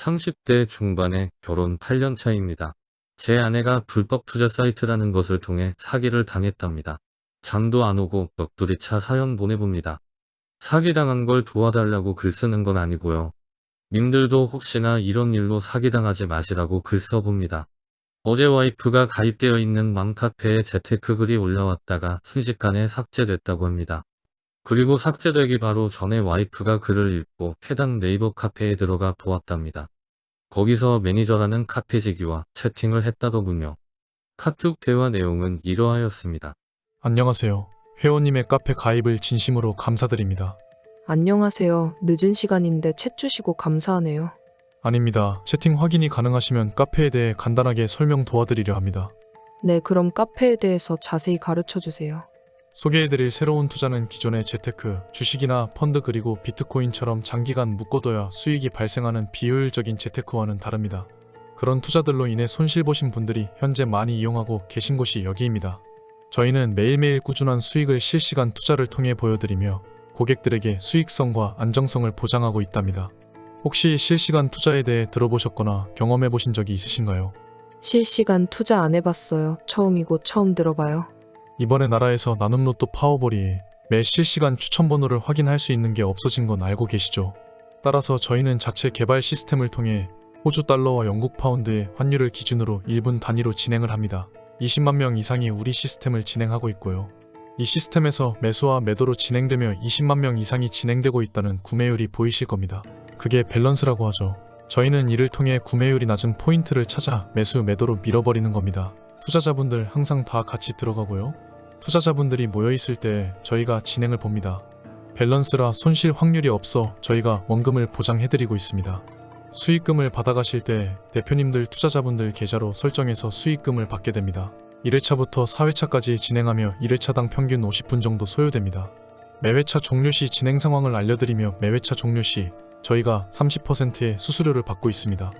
30대 중반에 결혼 8년 차입니다. 제 아내가 불법 투자 사이트라는 것을 통해 사기를 당했답니다. 잠도 안 오고 넋두리 차 사연 보내봅니다. 사기당한 걸 도와달라고 글 쓰는 건 아니고요. 님들도 혹시나 이런 일로 사기당하지 마시라고 글 써봅니다. 어제 와이프가 가입되어 있는 맘카페에 재테크 글이 올라왔다가 순식간에 삭제됐다고 합니다. 그리고 삭제되기 바로 전에 와이프가 글을 읽고 해당 네이버 카페에 들어가 보았답니다. 거기서 매니저라는 카페지기와 채팅을 했다더군요. 카톡 대화 내용은 이러하였습니다. 안녕하세요. 회원님의 카페 가입을 진심으로 감사드립니다. 안녕하세요. 늦은 시간인데 챗 주시고 감사하네요. 아닙니다. 채팅 확인이 가능하시면 카페에 대해 간단하게 설명 도와드리려 합니다. 네, 그럼 카페에 대해서 자세히 가르쳐 주세요. 소개해드릴 새로운 투자는 기존의 재테크, 주식이나 펀드 그리고 비트코인처럼 장기간 묶어둬야 수익이 발생하는 비효율적인 재테크와는 다릅니다. 그런 투자들로 인해 손실 보신 분들이 현재 많이 이용하고 계신 곳이 여기입니다. 저희는 매일매일 꾸준한 수익을 실시간 투자를 통해 보여드리며 고객들에게 수익성과 안정성을 보장하고 있답니다. 혹시 실시간 투자에 대해 들어보셨거나 경험해 보신 적이 있으신가요? 실시간 투자 안 해봤어요. 처음이고 처음 들어봐요. 이번에 나라에서 나눔 로또 파워볼이 매 실시간 추천 번호를 확인할 수 있는 게 없어진 건 알고 계시죠? 따라서 저희는 자체 개발 시스템을 통해 호주 달러와 영국 파운드의 환율을 기준으로 1분 단위로 진행을 합니다. 20만 명 이상이 우리 시스템을 진행하고 있고요. 이 시스템에서 매수와 매도로 진행되며 20만 명 이상이 진행되고 있다는 구매율이 보이실 겁니다. 그게 밸런스라고 하죠. 저희는 이를 통해 구매율이 낮은 포인트를 찾아 매수 매도로 밀어버리는 겁니다. 투자자분들 항상 다 같이 들어가고요. 투자자분들이 모여있을 때 저희가 진행을 봅니다. 밸런스라 손실 확률이 없어 저희가 원금을 보장해드리고 있습니다. 수익금을 받아가실 때 대표님들 투자자분들 계좌로 설정해서 수익금을 받게 됩니다. 1회차부터 4회차까지 진행하며 1회차당 평균 50분 정도 소요됩니다. 매회차 종료 시 진행 상황을 알려드리며 매회차 종료 시 저희가 30%의 수수료를 받고 있습니다.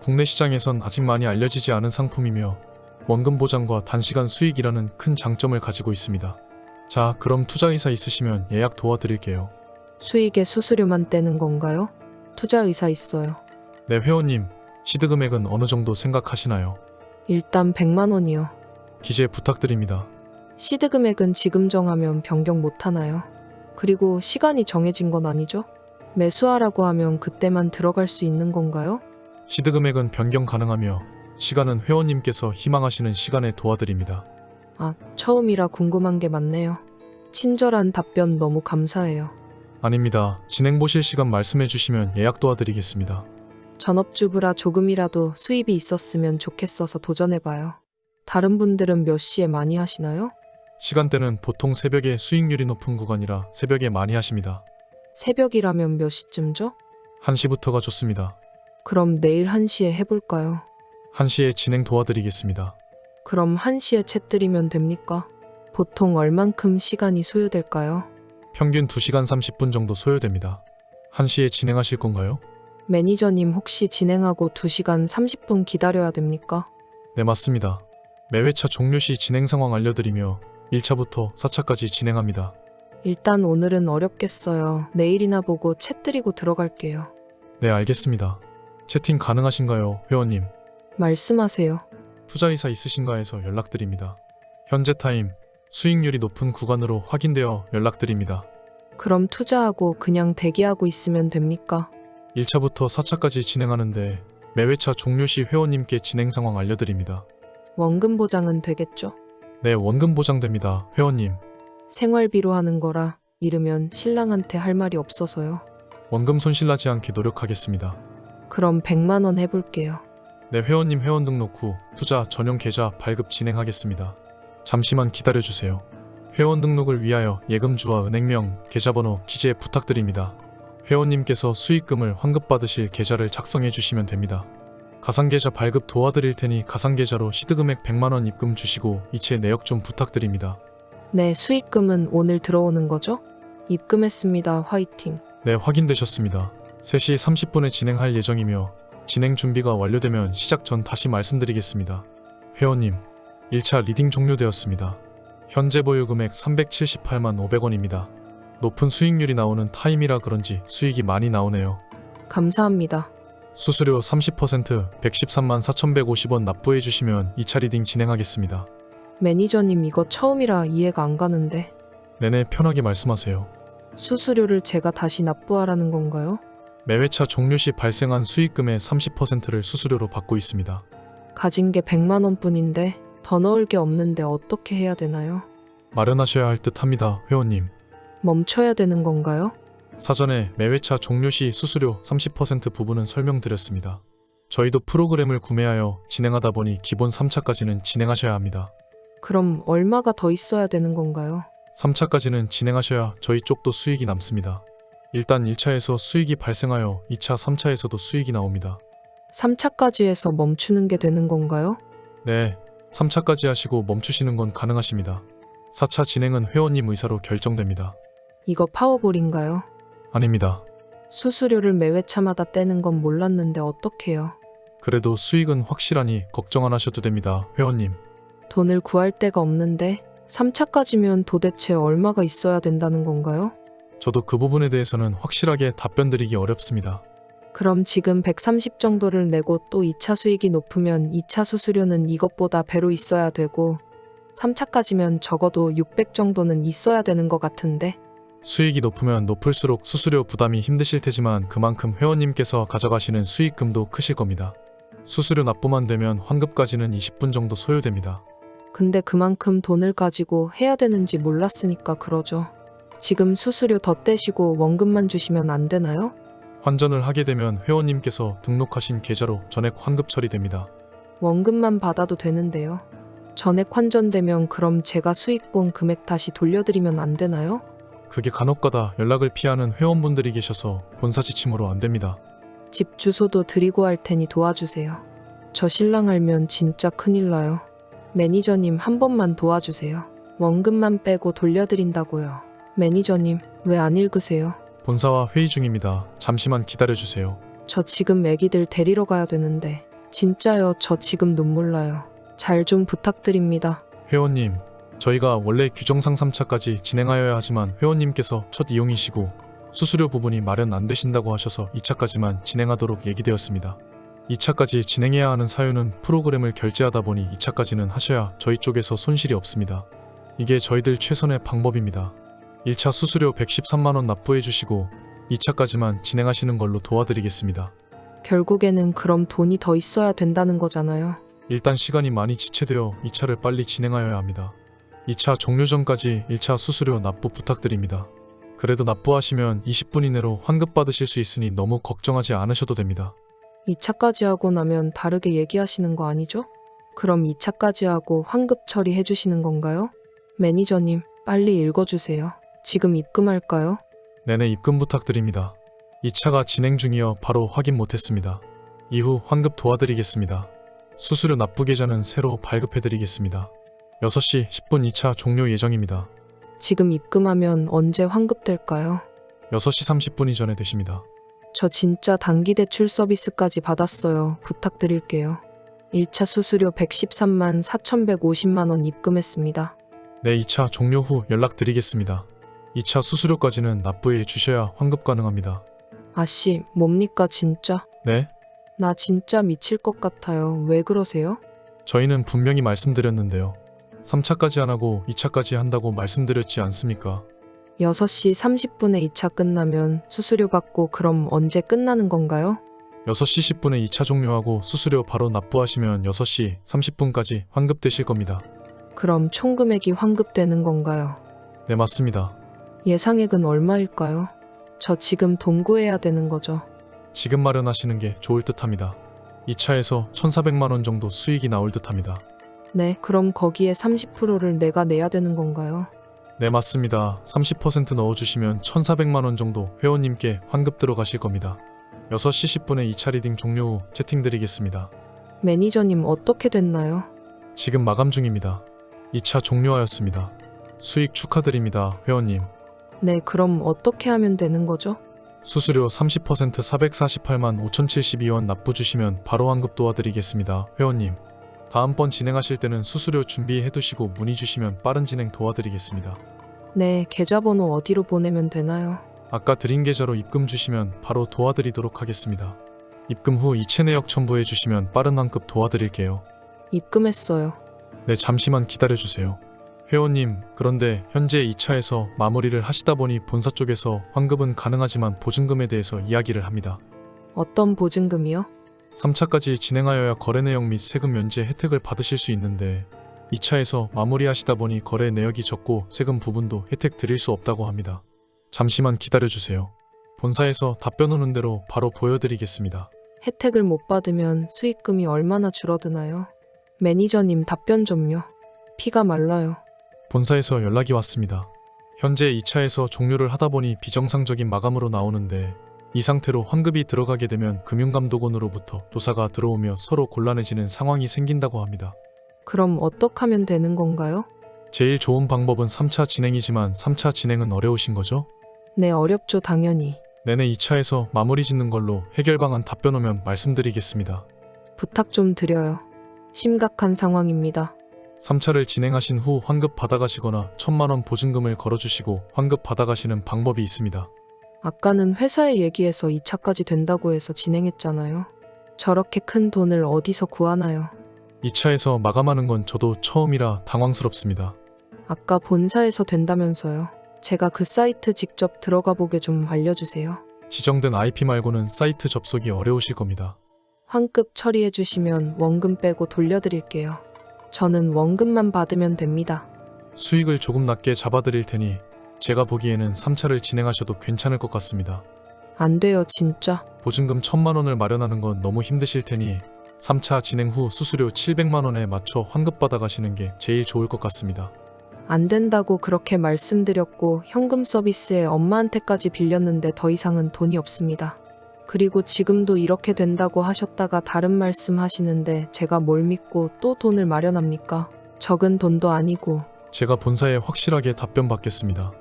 국내 시장에선 아직 많이 알려지지 않은 상품이며 원금 보장과 단시간 수익이라는 큰 장점을 가지고 있습니다. 자, 그럼 투자 의사 있으시면 예약 도와드릴게요. 수익의 수수료만 떼는 건가요? 투자 의사 있어요. 네, 회원님, 시드 금액은 어느 정도 생각하시나요? 일단 100만 원이요. 기재 부탁드립니다. 시드 금액은 지금 정하면 변경 못 하나요? 그리고 시간이 정해진 건 아니죠? 매수하라고 하면 그때만 들어갈 수 있는 건가요? 시드 금액은 변경 가능하며 시간은 회원님께서 희망하시는 시간에 도와드립니다. 아, 처음이라 궁금한 게 많네요. 친절한 답변 너무 감사해요. 아닙니다. 진행 보실 시간 말씀해 주시면 예약 도와드리겠습니다. 전업주부라 조금이라도 수입이 있었으면 좋겠어서 도전해봐요. 다른 분들은 몇 시에 많이 하시나요? 시간대는 보통 새벽에 수익률이 높은 구간이라 새벽에 많이 하십니다. 새벽이라면 몇 시쯤죠? 1시부터가 좋습니다. 그럼 내일 1시에 해볼까요? 1시에 진행 도와드리겠습니다. 그럼 1시에 챗 드리면 됩니까? 보통 얼만큼 시간이 소요될까요? 평균 2시간 30분 정도 소요됩니다. 1시에 진행하실 건가요? 매니저님 혹시 진행하고 2시간 30분 기다려야 됩니까? 네, 맞습니다. 매 회차 종료 시 진행 상황 알려드리며 1차부터 4차까지 진행합니다. 일단 오늘은 어렵겠어요. 내일이나 보고 챗 드리고 들어갈게요. 네, 알겠습니다. 채팅 가능하신가요, 회원님? 말씀하세요. 투자이사 있으신가 해서 연락드립니다. 현재 타임, 수익률이 높은 구간으로 확인되어 연락드립니다. 그럼 투자하고 그냥 대기하고 있으면 됩니까? 1차부터 4차까지 진행하는데 매회차 종료 시 회원님께 진행 상황 알려드립니다. 원금 보장은 되겠죠? 네, 원금 보장됩니다. 회원님, 생활비로 하는 거라 이르면 신랑한테 할 말이 없어서요. 원금 손실 나지 않게 노력하겠습니다. 그럼 100만 원 해볼게요. 네, 회원님 회원 등록 후 투자 전용 계좌 발급 진행하겠습니다. 잠시만 기다려주세요. 회원 등록을 위하여 예금주와 은행명, 계좌번호 기재 부탁드립니다. 회원님께서 수익금을 환급받으실 계좌를 작성해 주시면 됩니다. 가상계좌 발급 도와드릴 테니 가상계좌로 시드금액 100만원 입금 주시고 이체 내역 좀 부탁드립니다. 네, 수익금은 오늘 들어오는 거죠? 입금했습니다. 화이팅. 네, 확인되셨습니다. 3시 30분에 진행할 예정이며 진행 준비가 완료되면 시작 전 다시 말씀드리겠습니다. 회원님, 1차 리딩 종료되었습니다. 현재 보유 금액 378만 500원입니다. 높은 수익률이 나오는 타임이라 그런지 수익이 많이 나오네요. 감사합니다. 수수료 30% 113만 4,150원 납부해 주시면 2차 리딩 진행하겠습니다. 매니저님 이거 처음이라 이해가 안 가는데 내내 편하게 말씀하세요. 수수료를 제가 다시 납부하라는 건가요? 매회차 종료 시 발생한 수익금의 30%를 수수료로 받고 있습니다. 가진 게 100만 원뿐인데 더 넣을 게 없는데 어떻게 해야 되나요? 마련하셔야 할 듯합니다, 회원님. 멈춰야 되는 건가요? 사전에 매회차 종료 시 수수료 30% 부분은 설명드렸습니다. 저희도 프로그램을 구매하여 진행하다 보니 기본 3차까지는 진행하셔야 합니다. 그럼 얼마가 더 있어야 되는 건가요? 3차까지는 진행하셔야 저희 쪽도 수익이 남습니다. 일단 1차에서 수익이 발생하여 2차, 3차에서도 수익이 나옵니다. 3차까지 해서 멈추는 게 되는 건가요? 네, 3차까지 하시고 멈추시는 건 가능하십니다. 4차 진행은 회원님 의사로 결정됩니다. 이거 파워볼인가요? 아닙니다. 수수료를 매 회차마다 떼는 건 몰랐는데 어떡해요? 그래도 수익은 확실하니 걱정 안 하셔도 됩니다, 회원님. 돈을 구할 데가 없는데 3차까지면 도대체 얼마가 있어야 된다는 건가요? 저도 그 부분에 대해서는 확실하게 답변 드리기 어렵습니다. 그럼 지금 130 정도를 내고 또 2차 수익이 높으면 2차 수수료는 이것보다 배로 있어야 되고 3차까지면 적어도 600 정도는 있어야 되는 것 같은데 수익이 높으면 높을수록 수수료 부담이 힘드실 테지만 그만큼 회원님께서 가져가시는 수익금도 크실 겁니다. 수수료 납부만 되면 환급까지는 20분 정도 소요됩니다. 근데 그만큼 돈을 가지고 해야 되는지 몰랐으니까 그러죠. 지금 수수료 더 떼시고 원금만 주시면 안 되나요? 환전을 하게 되면 회원님께서 등록하신 계좌로 전액 환급 처리됩니다. 원금만 받아도 되는데요. 전액 환전되면 그럼 제가 수익 본 금액 다시 돌려드리면 안 되나요? 그게 간혹가다 연락을 피하는 회원분들이 계셔서 본사 지침으로 안 됩니다. 집 주소도 드리고 할 테니 도와주세요. 저 신랑 알면 진짜 큰일 나요. 매니저님 한 번만 도와주세요. 원금만 빼고 돌려드린다고요. 매니저님 왜 안 읽으세요? 본사와 회의 중입니다. 잠시만 기다려주세요. 저 지금 애기들 데리러 가야 되는데 진짜요 저 지금 눈물 나요. 잘 좀 부탁드립니다. 회원님, 저희가 원래 규정상 3차까지 진행하여야 하지만 회원님께서 첫 이용이시고 수수료 부분이 마련 안 되신다고 하셔서 2차까지만 진행하도록 얘기되었습니다. 2차까지 진행해야 하는 사유는 프로그램을 결제하다 보니 2차까지는 하셔야 저희 쪽에서 손실이 없습니다. 이게 저희들 최선의 방법입니다. 1차 수수료 113만원 납부해 주시고 2차까지만 진행하시는 걸로 도와드리겠습니다. 결국에는 그럼 돈이 더 있어야 된다는 거잖아요. 일단 시간이 많이 지체되어 2차를 빨리 진행하여야 합니다. 2차 종료 전까지 1차 수수료 납부 부탁드립니다. 그래도 납부하시면 20분 이내로 환급 받으실 수 있으니 너무 걱정하지 않으셔도 됩니다. 2차까지 하고 나면 다르게 얘기하시는 거 아니죠? 그럼 2차까지 하고 환급 처리해 주시는 건가요? 매니저님, 빨리 읽어주세요. 지금 입금할까요? 내내 입금 부탁드립니다. 2차가 진행 중이어 바로 확인 못했습니다. 이후 환급 도와드리겠습니다. 수수료 납부 계좌는 새로 발급해드리겠습니다. 6시 10분 2차 종료 예정입니다. 지금 입금하면 언제 환급될까요? 6시 30분 이전에 되십니다. 저 진짜 단기 대출 서비스까지 받았어요. 부탁드릴게요. 1차 수수료 113만 4,150만 원 입금했습니다. 네, 2차 종료 후 연락드리겠습니다. 2차 수수료까지는 납부해 주셔야 환급 가능합니다. 아씨, 뭡니까 진짜? 네? 나 진짜 미칠 것 같아요. 왜 그러세요? 저희는 분명히 말씀드렸는데요. 3차까지 안 하고 2차까지 한다고 말씀드렸지 않습니까? 6시 30분에 2차 끝나면 수수료 받고 그럼 언제 끝나는 건가요? 6시 10분에 2차 종료하고 수수료 바로 납부하시면 6시 30분까지 환급되실 겁니다. 그럼 총 금액이 환급되는 건가요? 네, 맞습니다. 예상액은 얼마일까요? 저 지금 돈 구해야 되는 거죠. 지금 마련하시는 게 좋을 듯합니다. 2차에서 1,400만 원 정도 수익이 나올 듯합니다. 네, 그럼 거기에 30%를 내가 내야 되는 건가요? 네, 맞습니다. 30% 넣어주시면 1,400만 원 정도 회원님께 환급 들어가실 겁니다. 6시 10분에 2차 리딩 종료 후 채팅 드리겠습니다. 매니저님 어떻게 됐나요? 지금 마감 중입니다. 2차 종료하였습니다. 수익 축하드립니다, 회원님. 네, 그럼 어떻게 하면 되는 거죠? 수수료 30% 448만 5,072원 납부 주시면 바로 환급 도와드리겠습니다, 회원님. 다음번 진행하실 때는 수수료 준비해 두시고 문의 주시면 빠른 진행 도와드리겠습니다. 네, 계좌번호 어디로 보내면 되나요? 아까 드린 계좌로 입금 주시면 바로 도와드리도록 하겠습니다. 입금 후 이체 내역 첨부해 주시면 빠른 환급 도와드릴게요. 입금했어요. 네, 잠시만 기다려주세요. 회원님, 그런데 현재 2차에서 마무리를 하시다 보니 본사 쪽에서 환급은 가능하지만 보증금에 대해서 이야기를 합니다. 어떤 보증금이요? 3차까지 진행하여야 거래 내역 및 세금 면제 혜택을 받으실 수 있는데 2차에서 마무리하시다 보니 거래 내역이 적고 세금 부분도 혜택 드릴 수 없다고 합니다. 잠시만 기다려주세요. 본사에서 답변 오는 대로 바로 보여드리겠습니다. 혜택을 못 받으면 수익금이 얼마나 줄어드나요? 매니저님 답변 좀요. 피가 말라요. 본사에서 연락이 왔습니다. 현재 2차에서 종료를 하다 보니 비정상적인 마감으로 나오는데 이 상태로 환급이 들어가게 되면 금융감독원으로부터 조사가 들어오며 서로 곤란해지는 상황이 생긴다고 합니다. 그럼 어떻게 하면 되는 건가요? 제일 좋은 방법은 3차 진행이지만 3차 진행은 어려우신 거죠? 네, 어렵죠, 당연히. 내내 2차에서 마무리 짓는 걸로 해결 방안 답변 오면 말씀드리겠습니다. 부탁 좀 드려요. 심각한 상황입니다. 3차를 진행하신 후 환급 받아가시거나 천만 원 보증금을 걸어주시고 환급 받아가시는 방법이 있습니다. 아까는 회사에 얘기해서 2차까지 된다고 해서 진행했잖아요. 저렇게 큰 돈을 어디서 구하나요? 2차에서 마감하는 건 저도 처음이라 당황스럽습니다. 아까 본사에서 된다면서요. 제가 그 사이트 직접 들어가 보게 좀 알려주세요. 지정된 IP 말고는 사이트 접속이 어려우실 겁니다. 환급 처리해 주시면 원금 빼고 돌려드릴게요. 저는 원금만 받으면 됩니다. 수익을 조금 낮게 잡아드릴 테니 제가 보기에는 3차를 진행하셔도 괜찮을 것 같습니다. 안 돼요, 진짜. 보증금 1000만 원을 마련하는 건 너무 힘드실 테니 3차 진행 후 수수료 700만 원에 맞춰 환급 받아 가시는 게 제일 좋을 것 같습니다. 안 된다고 그렇게 말씀드렸고 현금 서비스에 엄마한테까지 빌렸는데 더 이상은 돈이 없습니다. 그리고 지금도 이렇게 된다고 하셨다가 다른 말씀 하시는데 제가 뭘 믿고 또 돈을 마련합니까? 적은 돈도 아니고 제가 본사에 확실하게 답변 받겠습니다.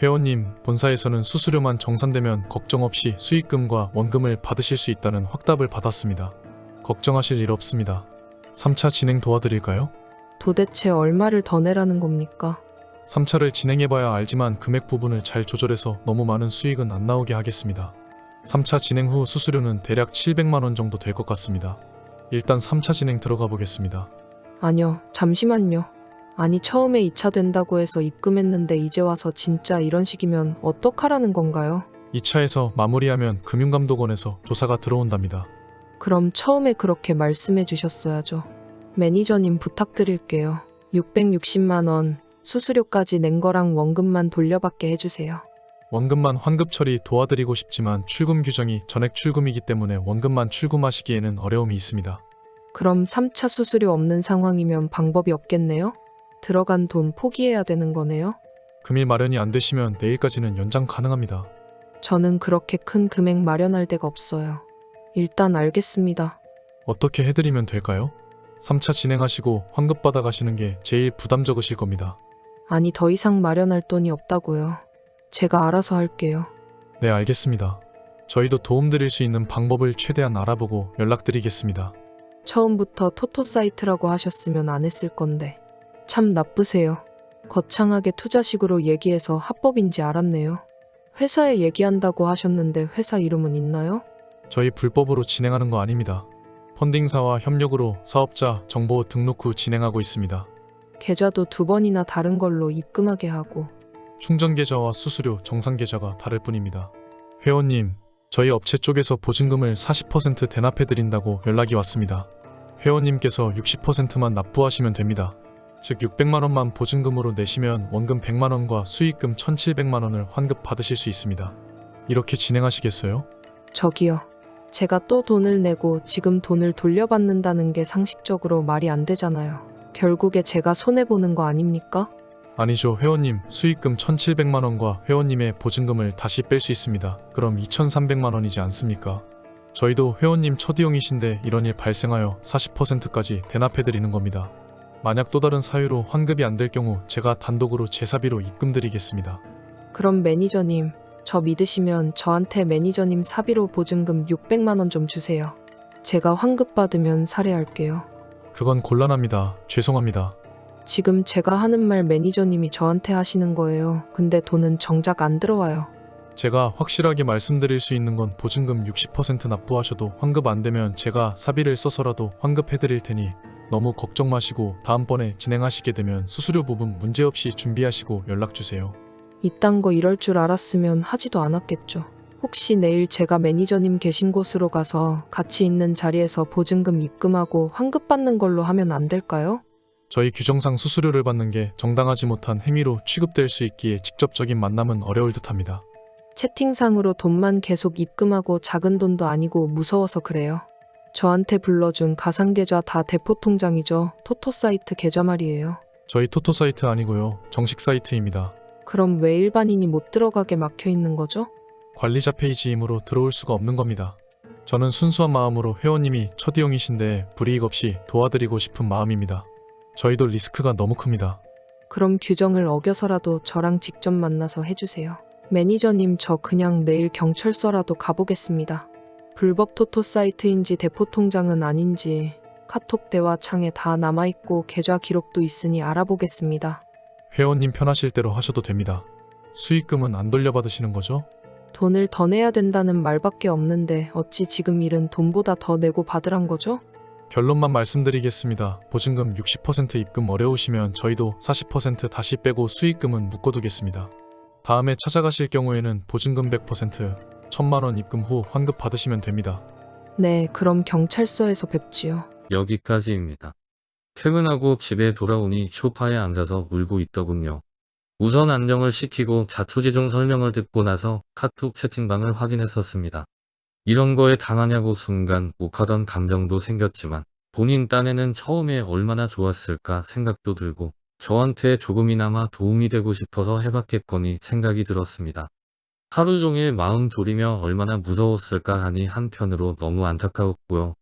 회원님, 본사에서는 수수료만 정산되면 걱정 없이 수익금과 원금을 받으실 수 있다는 확답을 받았습니다. 걱정하실 일 없습니다. 3차 진행 도와드릴까요? 도대체 얼마를 더 내라는 겁니까? 3차를 진행해봐야 알지만 금액 부분을 잘 조절해서 너무 많은 수익은 안 나오게 하겠습니다. 3차 진행 후 수수료는 대략 700만원 정도 될 것 같습니다. 일단 3차 진행 들어가 보겠습니다. 아니요, 잠시만요. 아니 처음에 2차 된다고 해서 입금했는데 이제 와서 진짜 이런 식이면 어떡하라는 건가요? 2차에서 마무리하면 금융감독원에서 조사가 들어온답니다. 그럼 처음에 그렇게 말씀해 주셨어야죠. 매니저님 부탁드릴게요. 660만 원 수수료까지 낸 거랑 원금만 돌려받게 해주세요. 원금만 환급 처리 도와드리고 싶지만 출금 규정이 전액 출금이기 때문에 원금만 출금하시기에는 어려움이 있습니다. 그럼 3차 수수료 없는 상황이면 방법이 없겠네요? 들어간 돈 포기해야 되는 거네요? 금일 마련이 안 되시면 내일까지는 연장 가능합니다. 저는 그렇게 큰 금액 마련할 데가 없어요. 일단 알겠습니다. 어떻게 해드리면 될까요? 3차 진행하시고 환급 받아가시는 게 제일 부담 적으실 겁니다. 아니 더 이상 마련할 돈이 없다고요. 제가 알아서 할게요. 네, 알겠습니다. 저희도 도움드릴 수 있는 방법을 최대한 알아보고 연락드리겠습니다. 처음부터 토토 사이트라고 하셨으면 안 했을 건데. 참 나쁘세요. 거창하게 투자식으로 얘기해서 합법인지 알았네요. 회사에 얘기한다고 하셨는데 회사 이름은 있나요? 저희 불법으로 진행하는 거 아닙니다. 펀딩사와 협력으로 사업자 정보 등록 후 진행하고 있습니다. 계좌도 두 번이나 다른 걸로 입금하게 하고 충전 계좌와 수수료 정상 계좌가 다를 뿐입니다. 회원님, 저희 업체 쪽에서 보증금을 40% 대납해드린다고 연락이 왔습니다. 회원님께서 60%만 납부하시면 됩니다. 즉 600만 원만 보증금으로 내시면 원금 100만 원과 수익금 1,700만 원을 환급 받으실 수 있습니다. 이렇게 진행하시겠어요? 저기요. 제가 또 돈을 내고 지금 돈을 돌려받는다는 게 상식적으로 말이 안 되잖아요. 결국에 제가 손해보는 거 아닙니까? 아니죠. 회원님 수익금 1,700만 원과 회원님의 보증금을 다시 뺄 수 있습니다. 그럼 2,300만 원이지 않습니까? 저희도 회원님 첫이용이신데 이런 일 발생하여 40%까지 대납해드리는 겁니다. 만약 또 다른 사유로 환급이 안 될 경우 제가 단독으로 제사비로 입금드리겠습니다. 그럼 매니저님, 저 믿으시면 저한테 매니저님 사비로 보증금 600만 원 좀 주세요. 제가 환급 받으면 살해할게요. 그건 곤란합니다. 죄송합니다. 지금 제가 하는 말 매니저님이 저한테 하시는 거예요. 근데 돈은 정작 안 들어와요. 제가 확실하게 말씀드릴 수 있는 건 보증금 60% 납부하셔도 환급 안 되면 제가 사비를 써서라도 환급해드릴 테니 너무 걱정 마시고 다음번에 진행하시게 되면 수수료 부분 문제없이 준비하시고 연락주세요. 이딴 거 이럴 줄 알았으면 하지도 않았겠죠. 혹시 내일 제가 매니저님 계신 곳으로 가서 같이 있는 자리에서 보증금 입금하고 환급 받는 걸로 하면 안 될까요? 저희 규정상 수수료를 받는 게 정당하지 못한 행위로 취급될 수 있기에 직접적인 만남은 어려울 듯합니다. 채팅상으로 돈만 계속 입금하고 작은 돈도 아니고 무서워서 그래요. 저한테 불러준 가상계좌 다 대포통장이죠. 토토사이트 계좌 말이에요. 저희 토토 사이트 아니고요. 정식 사이트입니다. 그럼 왜 일반인이 못 들어가게 막혀 있는 거죠? 관리자 페이지이므로 들어올 수가 없는 겁니다. 저는 순수한 마음으로 회원님이 첫 이용이신데 불이익 없이 도와드리고 싶은 마음입니다. 저희도 리스크가 너무 큽니다. 그럼 규정을 어겨서라도 저랑 직접 만나서 해주세요. 매니저님 저 그냥 내일 경찰서라도 가보겠습니다. 불법 토토 사이트인지 대포 통장은 아닌지 카톡 대화 창에 다 남아있고 계좌 기록도 있으니 알아보겠습니다. 회원님 편하실 대로 하셔도 됩니다. 수익금은 안 돌려받으시는 거죠? 돈을 더 내야 된다는 말밖에 없는데 어찌 지금 일은 돈보다 더 내고 받으란 거죠? 결론만 말씀드리겠습니다. 보증금 60% 입금 어려우시면 저희도 40% 다시 빼고 수익금은 묶어두겠습니다. 다음에 찾아가실 경우에는 보증금 100%, 1000만 원 입금 후 환급 받으시면 됩니다. 네, 그럼 경찰서에서 뵙지요. 여기까지입니다. 퇴근하고 집에 돌아오니 소파에 앉아서 울고 있더군요. 우선 안정을 시키고 자초지종 설명을 듣고 나서 카톡 채팅방을 확인했었습니다. 이런 거에 당하냐고 순간 욱하던 감정도 생겼지만 본인 딴에는 처음에 얼마나 좋았을까 생각도 들고 저한테 조금이나마 도움이 되고 싶어서 해봤겠거니 생각이 들었습니다. 하루 종일 마음 졸이며 얼마나 무서웠을까 하니 한편으로 너무 안타까웠고요.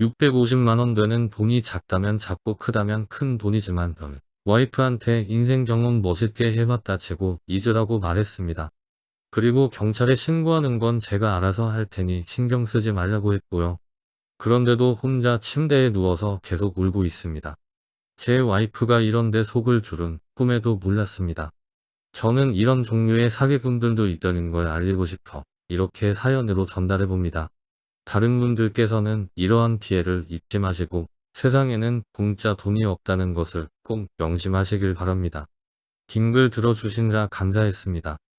650만원 되는 돈이 작다면 작고 크다면 큰 돈이지만 와이프한테 인생 경험 멋있게 해봤다 치고 잊으라고 말했습니다. 그리고 경찰에 신고하는 건 제가 알아서 할 테니 신경 쓰지 말라고 했고요. 그런데도 혼자 침대에 누워서 계속 울고 있습니다. 제 와이프가 이런데 속을 줄은 꿈에도 몰랐습니다. 저는 이런 종류의 사기꾼들도 있다는 걸 알리고 싶어 이렇게 사연으로 전달해봅니다. 다른 분들께서는 이러한 피해를 입지 마시고 세상에는 공짜 돈이 없다는 것을 꼭 명심하시길 바랍니다. 긴 글 들어주시느라 감사했습니다.